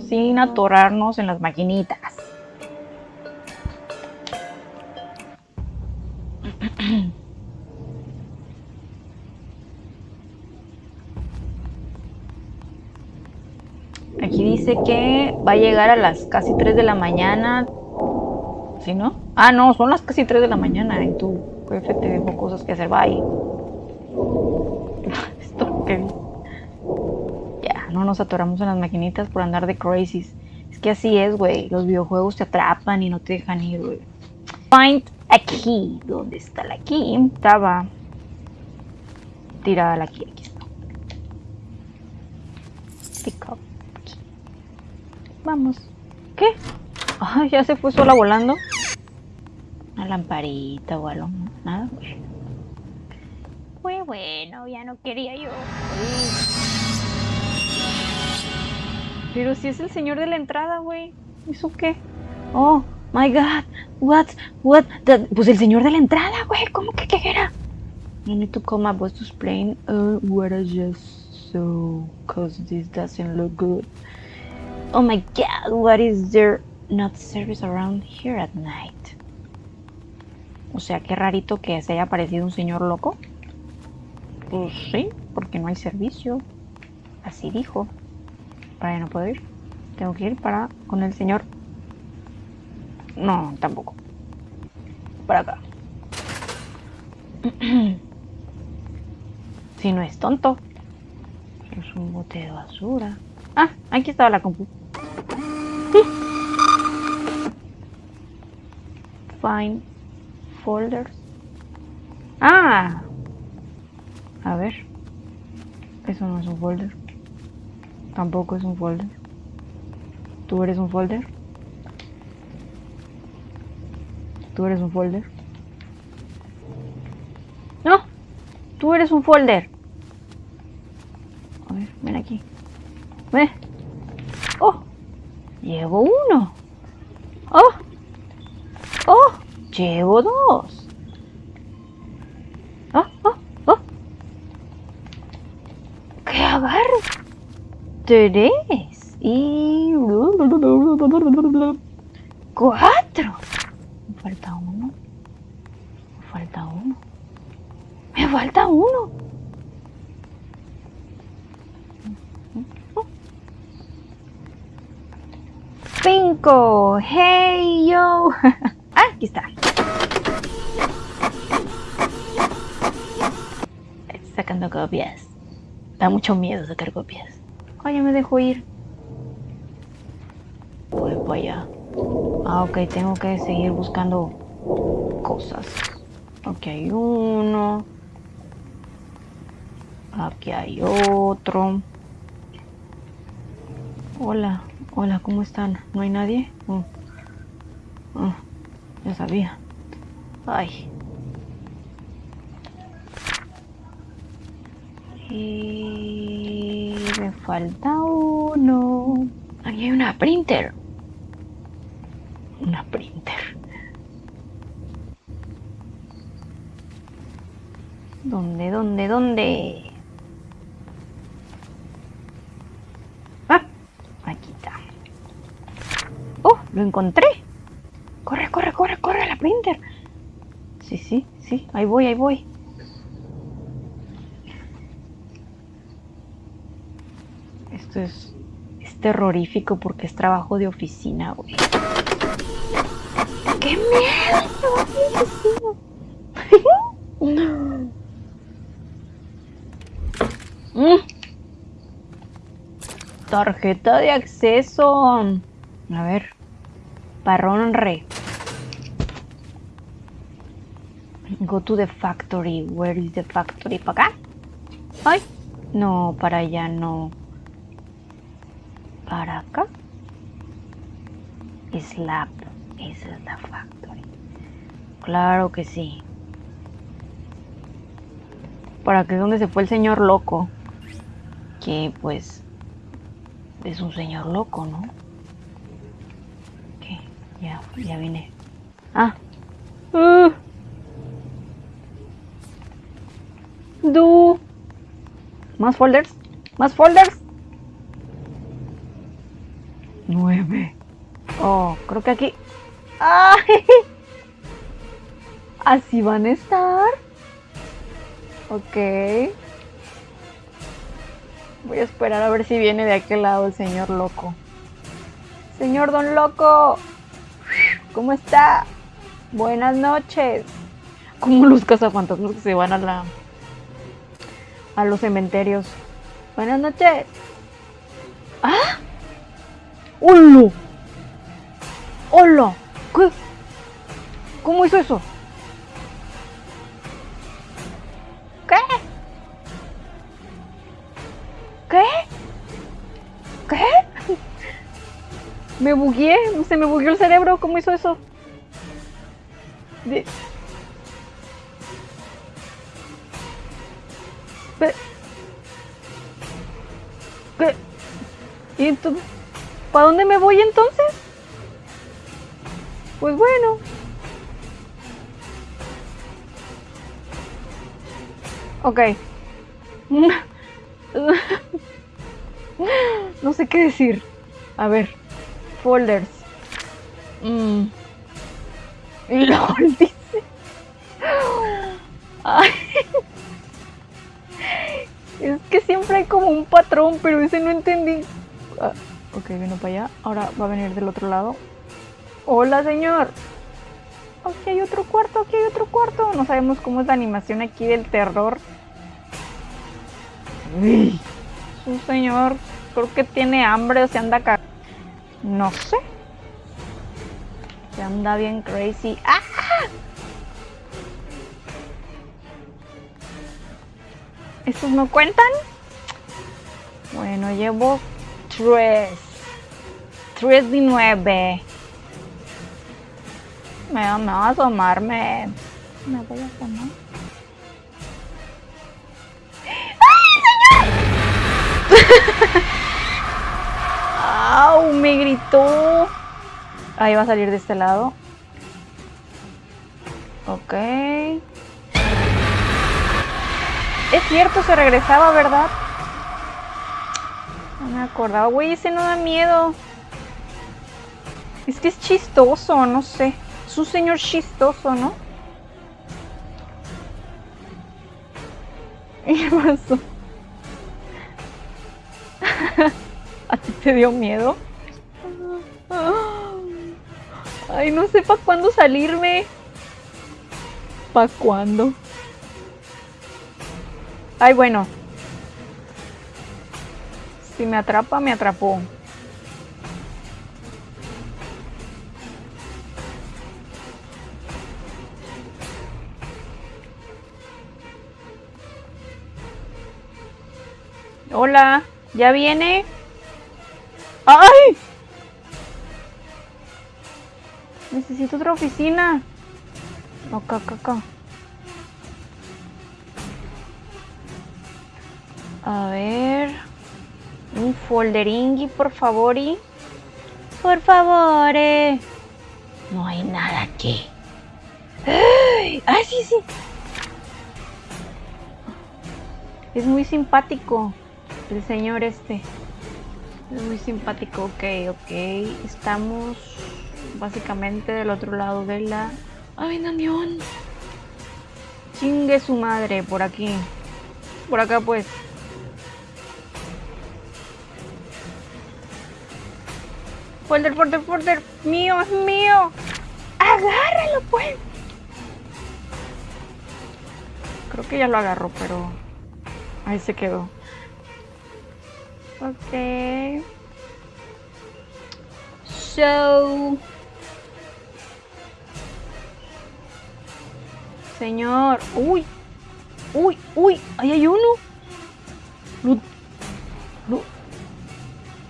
sin atorarnos en las maquinitas. Aquí dice que va a llegar a las casi 3 de la mañana. ¿Sí, no? Ah, no, son las casi 3 de la mañana y tu jefe te dejó cosas que hacer. Bye. Esto que... Ya, no nos atoramos en las maquinitas por andar de crazies. Es que así es, güey. Los videojuegos te atrapan y no te dejan ir, güey. Find a key. ¿Dónde está la key? Estaba tirada la key. Aquí está. Pick up. Vamos. ¿Qué? Ay, ya se fue sola volando. Una lamparita o algo. Nada, güey. Muy bueno, ya no quería yo. Pero si es el señor de la entrada, güey. ¿Eso qué? Oh, my God. What? What? Pues el señor de la entrada, güey. ¿Cómo que qué era? You need to call my boss to explain uh, what I just saw. Cause this doesn't look good. Oh my god, what is there not service around here at night? O sea, qué rarito que se haya aparecido un señor loco. Pues sí, porque no hay servicio. Así dijo. Para no puedo ir. Tengo que ir para con el señor. No, tampoco. Para acá. si no es tonto. Es un bote de basura. Ah, aquí estaba la compu. Find folders. Ah. A ver. Eso no es un folder. Tampoco es un folder. ¿Tú eres un folder? ¿Tú eres un folder? No. Tú eres un folder. A ver, ven aquí. Ven. Oh. Llevo uno. Oh. Oh. Llevo dos. Oh, oh, oh. ¿Qué agarro? Tres. Y... Cuatro. Me falta uno. Me falta uno. Me falta uno. Cinco. Hey yo. ah, aquí está. Sacando copias. Da mucho miedo sacar copias. Oye, me dejo ir. Voy para allá. Ah, ok, tengo que seguir buscando cosas. Aquí hay uno. Aquí hay otro. Hola, hola, ¿cómo están? ¿No hay nadie? Oh. Oh, ya sabía. Ay. Me falta uno. Aquí hay una printer. Una printer. ¿Dónde, dónde, dónde? Ah, aquí está. ¡Oh! Lo encontré. Corre, corre, corre, corre la printer. Sí, sí, sí. Ahí voy, ahí voy. Es, terrorífico porque es trabajo de oficina, güey. ¡Qué miedo! Mm. Tarjeta de acceso. A ver. Parrón re. Go to the factory. Where is the factory? ¿Para acá? Ay. No, para allá no. ¿Para acá? Slap. Esa es la factory. Claro que sí. ¿Para qué es donde se fue el señor loco? Que pues es un señor loco, ¿no? ¿Qué? Ya, ya vine. Ah. Uh. Do. Más folders. Más folders. Oh, creo que aquí. ¡Ay! ¿Así van a estar? Ok. Voy a esperar a ver si viene de aquel lado el señor loco. Señor Don Loco. ¿Cómo está? Buenas noches. Como los cazafantasmas que se van a la. a los cementerios. Buenas noches. ¡Ah! ¡Hola! ¡Hola! ¿Qué? ¿Cómo hizo eso? ¿Qué? ¿Qué? ¿Qué? Me bugué, se me bugueó el cerebro, ¿cómo hizo eso? De... ¿Qué? ¿Qué? ¿Y entonces? ¿Para dónde me voy entonces? Pues bueno. Ok. No sé qué decir. A ver. Folders. Mm. LOL dice. Es que siempre hay como un patrón, pero ese no entendí. Ok, vino para allá. Ahora va a venir del otro lado. Hola, señor. Aquí hay otro cuarto, aquí hay otro cuarto. No sabemos cómo es la animación aquí del terror. Uy, su señor, creo que tiene hambre o se anda cagando. No sé. Se anda bien crazy. ¡Ah! ¿Estos no cuentan? Bueno, llevo tres. Tres de nueve. Me, me va a asomarme. Me voy a asomar. ¡Au! Me gritó. Ahí va a salir de este lado. Ok. Es cierto, se regresaba, ¿verdad? No me acordaba. Güey, ese no da miedo. Es que es chistoso, no sé. Es un señor chistoso, ¿no? ¿Qué pasó? ¿A ti te dio miedo? Ay, no sé para cuándo salirme. ¿Para cuándo? Ay, bueno. Si me atrapa, me atrapó. Hola, ¿ya viene? ¡Ay! Necesito otra oficina. Acá, acá, acá. A ver. Un folderingui, por favor. Y... Por favor. Eh. No hay nada aquí. ¡Ay! ¡Ay, sí, sí! Es muy simpático el señor este. Es muy simpático. Ok, ok. Estamos básicamente del otro lado de la avión. Chingue su madre por aquí. Por acá pues. Folder, folder, folder. Mío, es mío. Agárralo pues. Creo que ya lo agarró, pero ahí se quedó. Ok. So. Señor. Uy. Uy, uy. Ahí hay uno.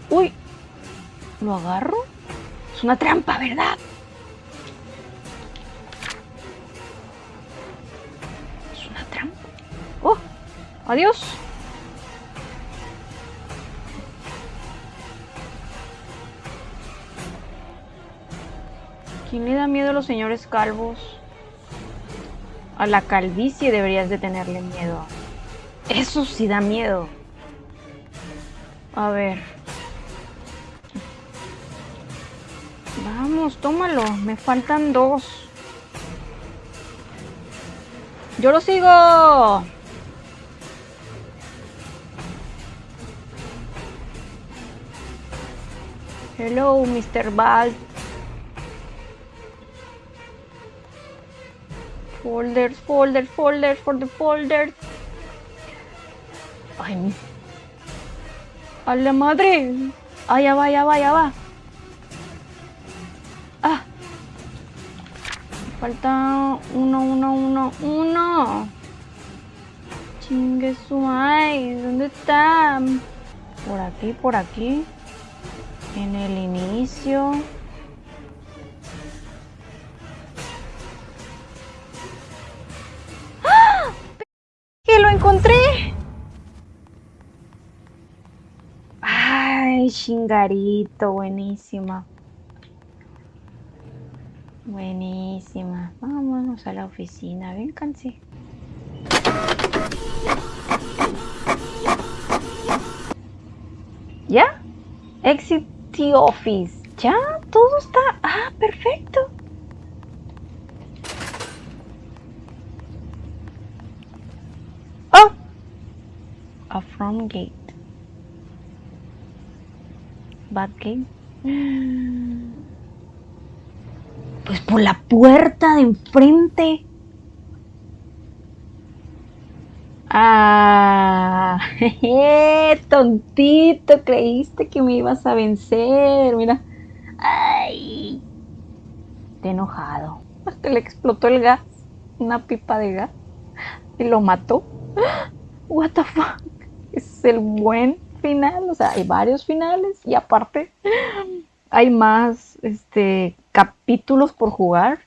Uy. ¿Lo agarro? Es una trampa, ¿verdad? Es una trampa. Oh. Adiós. ¿Quién le da miedo a los señores calvos? A la calvicie deberías de tenerle miedo. Eso sí da miedo. A ver. Tómalo. Me faltan dos. Yo lo sigo. Hello, Mr. Balt. Folders, folders, folders, for the folders. Ay, mi- a la madre. Ya va, ya va, ya va. Falta uno, uno, uno, uno. Chingue su madre, ¿dónde está? Por aquí, por aquí. En el inicio. ¡Ah! ¡Que lo encontré! Ay, chingarito, buenísima. Buenísima. Vámonos a la oficina, vénganse. ¿Ya? Exit the office. Ya, todo está. Ah, perfecto. Oh, a front gate. Back gate. Pues por la puerta de enfrente. Ah, tontito, creíste que me ibas a vencer. Mira. Ay. Te enojado. Hasta le explotó el gas. Una pipa de gas. Y lo mató. What the fuck. Es el buen final. O sea, hay varios finales. Y aparte, hay más este capítulos por jugar.